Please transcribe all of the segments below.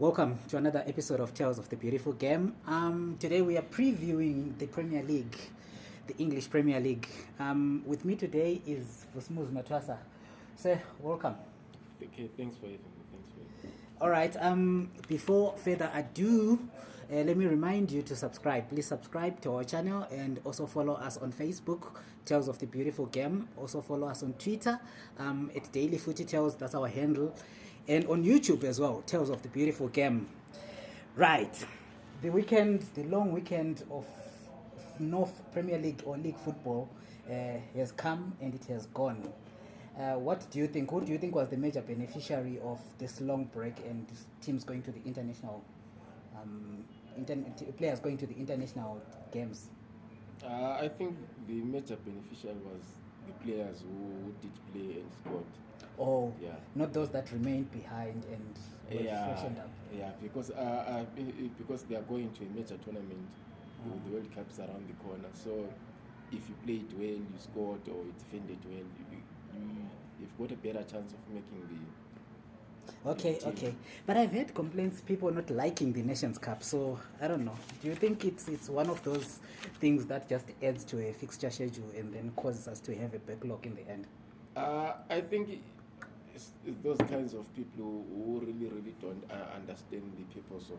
Welcome to another episode of Tales of the Beautiful Game. Um, today we are previewing the Premier League, the English Premier League. Um, with me today is Vusmuz Matwasa. Sir, welcome. Okay, thanks for having me. Thanks for having me. All right. Um, before further ado, uh, let me remind you to subscribe. Please subscribe to our channel and also follow us on Facebook, Tales of the Beautiful Game. Also follow us on Twitter um, at Daily Footy Tales. That's our handle and on YouTube as well, Tales of the Beautiful Game. Right, the weekend, the long weekend of North Premier League or League football uh, has come and it has gone. Uh, what do you think? Who do you think was the major beneficiary of this long break and teams going to the international um, players going to the international games? Uh, I think the major beneficiary was the players who did play and scored or oh, yeah. not those that remain behind and yeah, freshened up. Yeah, because uh, uh, because they are going to a major tournament. Mm. The uh-huh. World Cup's around the corner, so if you play it well, you scored or you defended well, you, you have got a better chance of making the Okay, okay. But I've heard complaints people not liking the Nations Cup. So I don't know. Do you think it's it's one of those things that just adds to a fixture schedule and then causes us to have a backlog in the end? Uh, I think those kinds of people who, who really really don't uh, understand the purpose of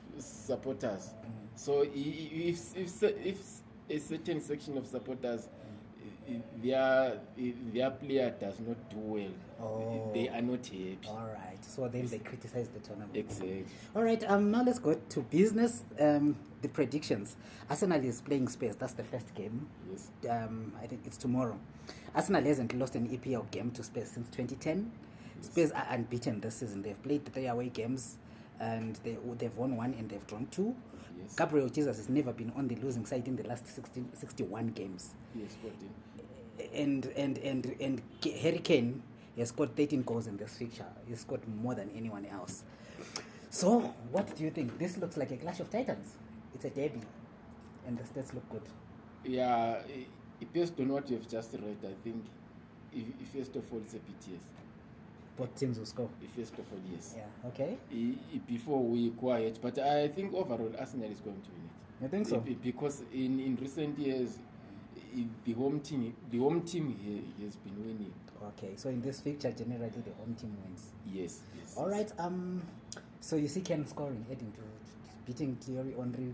supporters. Mm. So if, if, if a certain section of supporters their their player does not do well. Oh. They are not happy. All right. So then they criticize the tournament. Exactly. All right. Um. Now let's go to business. Um. The predictions. Arsenal is playing Spurs. That's the first game. Yes. Um. I think it's tomorrow. Arsenal hasn't lost an EPL game to Spurs since 2010. Yes. Spurs are unbeaten this season. They've played three away games. and they, they've won one and they've drawn two. Yes. Gabriel Jesus has never been on the losing side in the last 16, 61 games. Yes, 14. And, and, and, and Harry Kane has got 13 goals in this fixture. He's got more than anyone else. So, what do you think? This looks like a clash of titans. It's a derby, and the stats look good. Yeah, eh, based on what you've just read, I think, if, if first of all, it's a PTS both teams will score the first couple of years. Yeah. Okay. I, I, before we quiet, but I think overall Arsenal is going to win it. You think so? I, because in, in recent years, I, the home team the home team here has been winning. Okay. So in this fixture, generally the home team wins. Yes. yes All yes. right. Um. So you see, Ken scoring, heading to beating Thierry Henry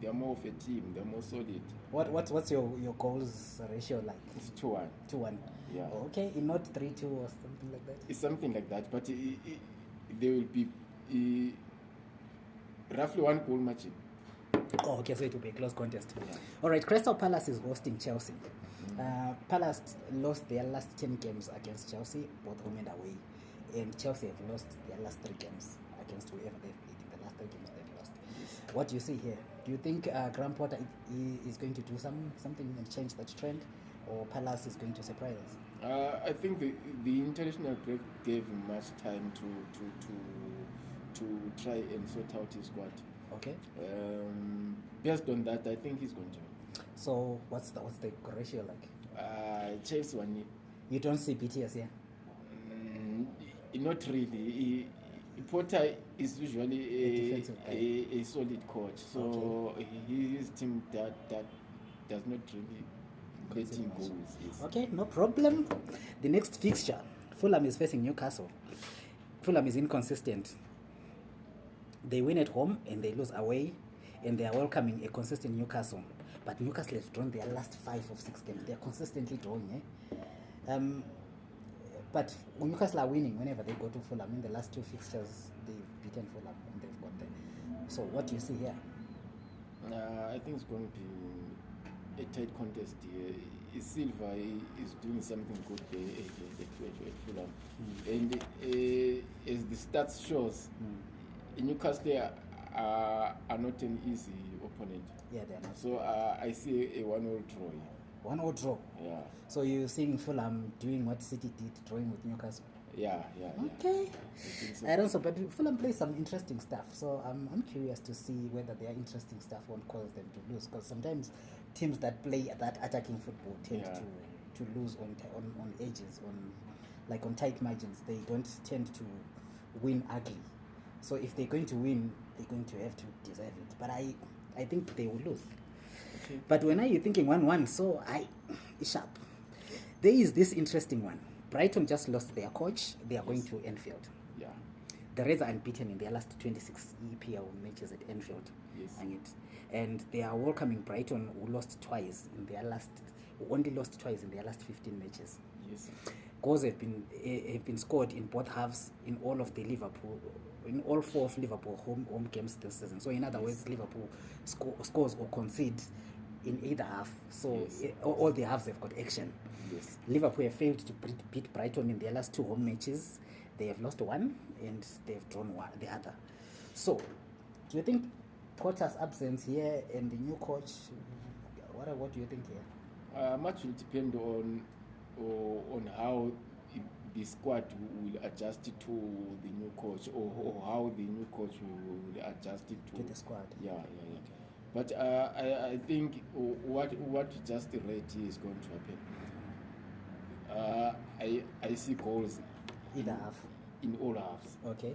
they're more of a team. They're more solid. What what what's your your goals ratio like? It's two one. Two one. Yeah. okay, not three two or something like that. It's something like that, but they will be roughly one goal match. Oh, okay, so it will be a close contest. Yeah. All right, Crystal Palace is hosting Chelsea. Mm-hmm. Uh, Palace lost their last 10 games against Chelsea, both home and away. And Chelsea have lost their last three games against whoever they've played in the last three games. What do you see here? Do you think uh, Graham Potter is going to do some something and change that trend, or Palace is going to surprise us? Uh, I think the, the international break gave him much time to to to to try and sort out his squad. Okay. Um, based on that, I think he's going to. So what's the what's the ratio like? Uh, Chase one. You don't see BTS, here. Mm, not really. He, porter is usually a, a, a solid coach so okay. his team that, that does not really let him go yes. okay no problem the next fixture fulham is facing newcastle fulham is inconsistent they win at home and they lose away and they are welcoming a consistent newcastle but newcastle has drawn their last five of six games they are consistently drawing eh? um, but newcastle are winning whenever they go to fulham in the last two fixtures they've beaten fulham and they've got there so what do you see here uh, i think it's going to be a tight contest here silver is doing something good at fulham mm. and uh, as the stats shows mm. newcastle are, are not an easy opponent yeah, they are not. so uh, i see a one-all draw here. one or draw. Yeah. So you're seeing Fulham doing what City did, drawing with Newcastle. Yeah, yeah. Okay. Yeah. I, so. I don't know, but Fulham plays some interesting stuff. So I'm, I'm curious to see whether their interesting stuff won't cause them to lose. Because sometimes teams that play that attacking football tend yeah. to, to lose on, on, on edges, on like on tight margins. They don't tend to win ugly. So if they're going to win, they're going to have to deserve it. But I, I think they will lose. okay. but when are you thinking one one so i ishap there is this interesting one brighton just lost their coach they are yes. going to enfield yeah. the reds are unbeaten in their last 26 epl matches at enfield yes. and they are welcoming brighton who lost twice in their last who only lost twice in their last 15 matches yes. goals have been, uh, eh, have been scored in both halves in all of the liverpool in all four of liverpool home, home games this season so in other yes. words liverpool sco- scores or concede in either half so yes. it, eh, all the halves have got action yes. liverpool have failed to beat brighton in their last two home matches they have lost one and they've drawn one, the other so do you think potter's absence here and the new coach what, what do you think here uh, much will depend on uh, on how the squad will adjust to the new coach or, or how the new coach will adjust to, to the squad yeah yeah yeah okay. But uh, I, I think what what just read is going to happen. Uh, I I see goals in, half. in all halves. Okay.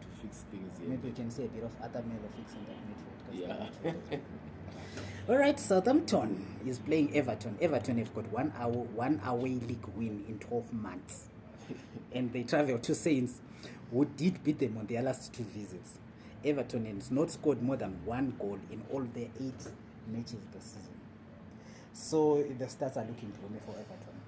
to fix things yeah. maybe we can say a bit of other male fixing that midfield yeah all right southampton is playing everton everton have got one hour one away league win in 12 months and they travel to saints who did beat them on their last two visits everton has not scored more than one goal in all their eight matches this season so the stats are looking gloomy for everton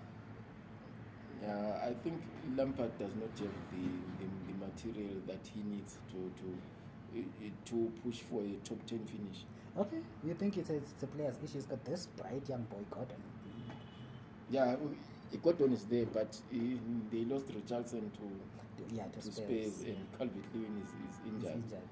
yeah i think lampard does not have the, the, the material that he needs to, to, to push for a top 10 finish okay you think it's a, it's a player's issue he's got this bright young boy gordon yeah gordon is there but he, they lost richardson to yeahtospace and calvet living is, is injured, is injured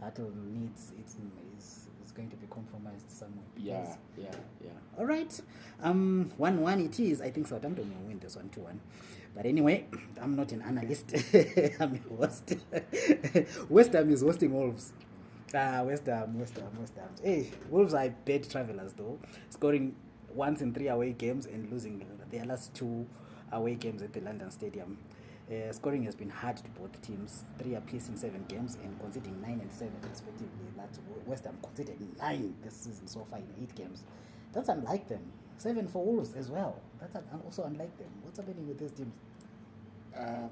needs it's, it's is going to be compromised somewhere. Yeah, yeah, yeah. All right. Um, one one it is. I think Southampton will win this one to one. But anyway, I'm not an analyst. I'm a host. West Ham is hosting Wolves. Ah, West Ham, West Ham, West Ham. Hey, Wolves are bad travelers though, scoring once in three away games and losing their last two away games at the London Stadium. Uh, scoring has been hard to both teams, three apiece in seven games and conceding nine and seven respectively. That's West Ham conceded nine this season so far in eight games. That's unlike them. Seven for Wolves as well. That's un- also unlike them. What's happening with these teams? Um,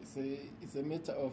it's a it's a matter of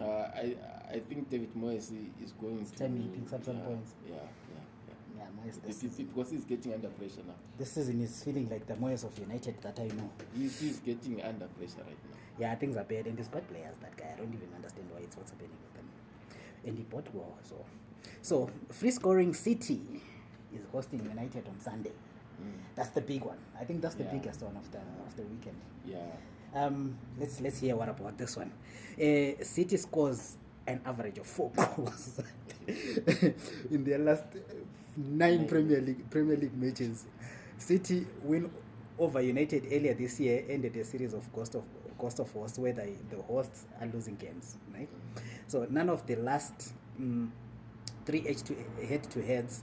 Uh huh. I I think David Moyes is going it's to. Time he picks up some uh, points. Yeah. Yeah, Moyes. This season. Because he's getting under pressure now. This season is feeling like the Moyes of United that I know. He's, he's getting under pressure right now. Yeah, things are bad. And he's players, that guy. I don't even understand why it's what's happening with them. And he bought war, so. So, free scoring City is hosting United on Sunday. Mm. That's the big one. I think that's the yeah. biggest one of the of the weekend. Yeah. Um, let's let's hear what about this one. Uh, City scores an average of four goals in their last nine premier league, premier league matches city win over united earlier this year ended a series of cost of cost of host where the, the hosts are losing games right so none of the last um, three h to head to heads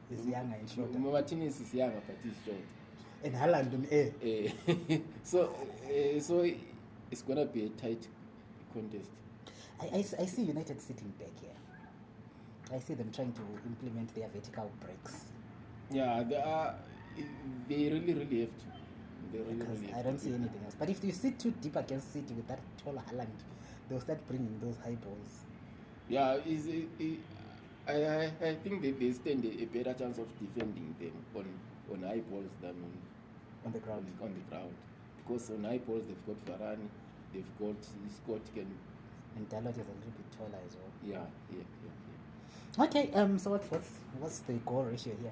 is younger no, martinez is younger but he's short and alan don't um, eh. Eh. eh so uh, so it's going to be a tight contest I, I, I see united sitting back here i see them trying to implement their vertical breaks yeah they are uh, they really really have to Because I don't see anything else. But if you sit too deep against City with that tall Holland, they'll start bringing those high balls. Yeah, is it, it, I, I think that they stand a better chance of defending them on, on high balls than on, on the ground. On the ground, because on high balls they've got Varane, they've got Scott can. And Dalot is a little bit taller as well. Yeah, yeah, yeah. yeah. Okay, um. So what's what's what's the goal ratio here?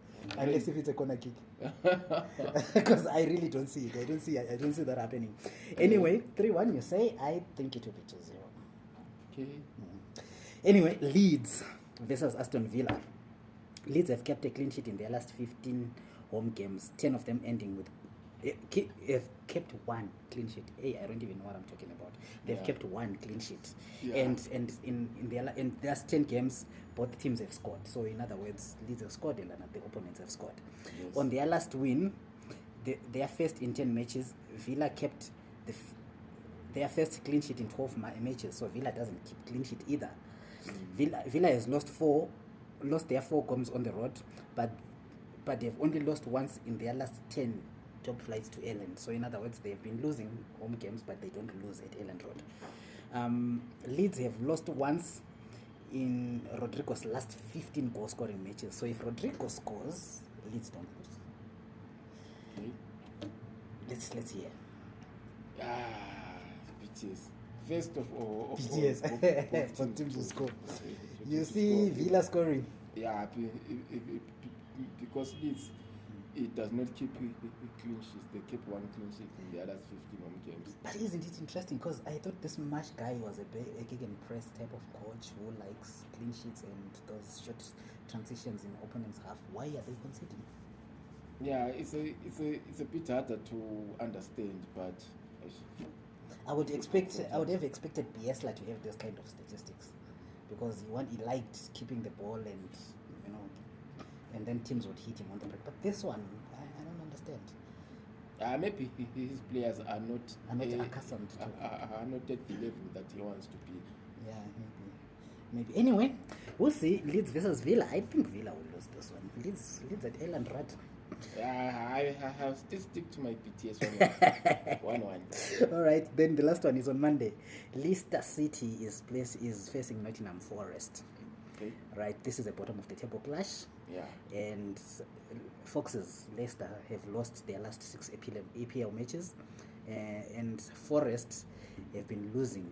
yeah. unless if it's a corner kick because i really don't see it i don't see i don't see that happening eh. anyway 3-1 you say i think it will be 2-0 Okay. Anyway, Leeds versus Aston Villa. Leeds have kept a clean sheet in their last 15 home games, 10 of them ending with. Eh, have kept one clean sheet. Hey, I don't even know what I'm talking about. They've yeah. kept one clean sheet, yeah. and and in in their in last ten games, both teams have scored. So in other words, Leeds have scored and the opponents have scored. Yes. On their last win, the, their first in ten matches, Villa kept the f- their first clean sheet in 12 matches, so Villa doesn't keep clean sheet either. Villa, Villa has lost four, lost their four games on the road, but but they've only lost once in their last 10 top flights to Ireland. So in other words, they've been losing home games, but they don't lose at Ireland Road. Um, Leeds have lost once in Rodrigo's last 15 goal scoring matches. So if Rodrigo scores, Leeds don't lose. Okay. Let's let's hear. Ah. PTS. First of all, of All, of, of to score. You see Villa scoring. Yeah, because Leeds, it does not keep clean sheets. They keep one clean sheet in the other 15 home games. But isn't it interesting? Because I thought this match guy was a press type of coach who likes clean sheets and those short transitions in opponent's half. Why are they conceding? Yeah, it's a, it's a, it's a bit harder to understand, but I would expect I would have expected Biesla to have this kind of statistics because he, one, he liked keeping the ball and you know and then teams would hit him on the break. But this one, I, I don't understand. Uh, maybe his players are not are not uh, accustomed to uh, are not at the level that he wants to be. Yeah, maybe. Maybe. Anyway, we'll see. Leeds versus Villa. I think Villa will lose this one. Leeds Leeds at Elland Rudd. Right? alright then the last one is on monday leicester city is place is facing nottingham forest okay. right this is a bottom of the table clash yeah. and foxes leicester have lost their last six apl, APL matches uh, and forest have been losing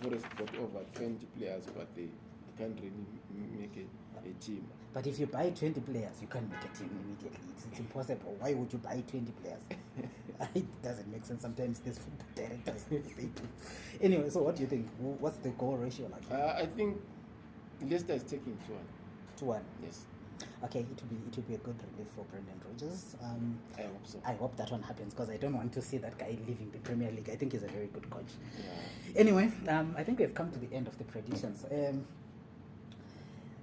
uh, Forest got over 20 players, but they can't really make it. a team. But if you buy 20 players, you can't make a team immediately. It's, it's impossible. Why would you buy 20 players? it doesn't make sense. Sometimes there's football directors, Anyway, so what do you think? What's the goal ratio like? Uh, I think Leicester is taking 2 1. 2 1? Yes. Okay, it will be it will be a good relief for Brendan Rodgers. Um, I hope so. I hope that one happens because I don't want to see that guy leaving the Premier League. I think he's a very good coach. Yeah. Anyway, um, I think we've come to the end of the predictions. Um,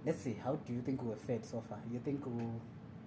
let's see how do you think we're fed so far you think we're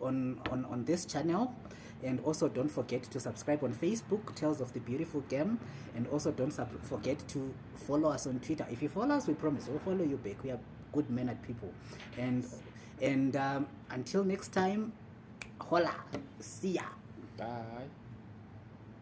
on, on, on this channel. And also don't forget to subscribe on Facebook, Tales of the Beautiful Game. And also don't sub- forget to follow us on Twitter. If you follow us, we promise we'll follow you back. We are good men at people. And, and um, until next time, hola. See ya. Bye.